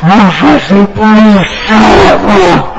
Força, polícia!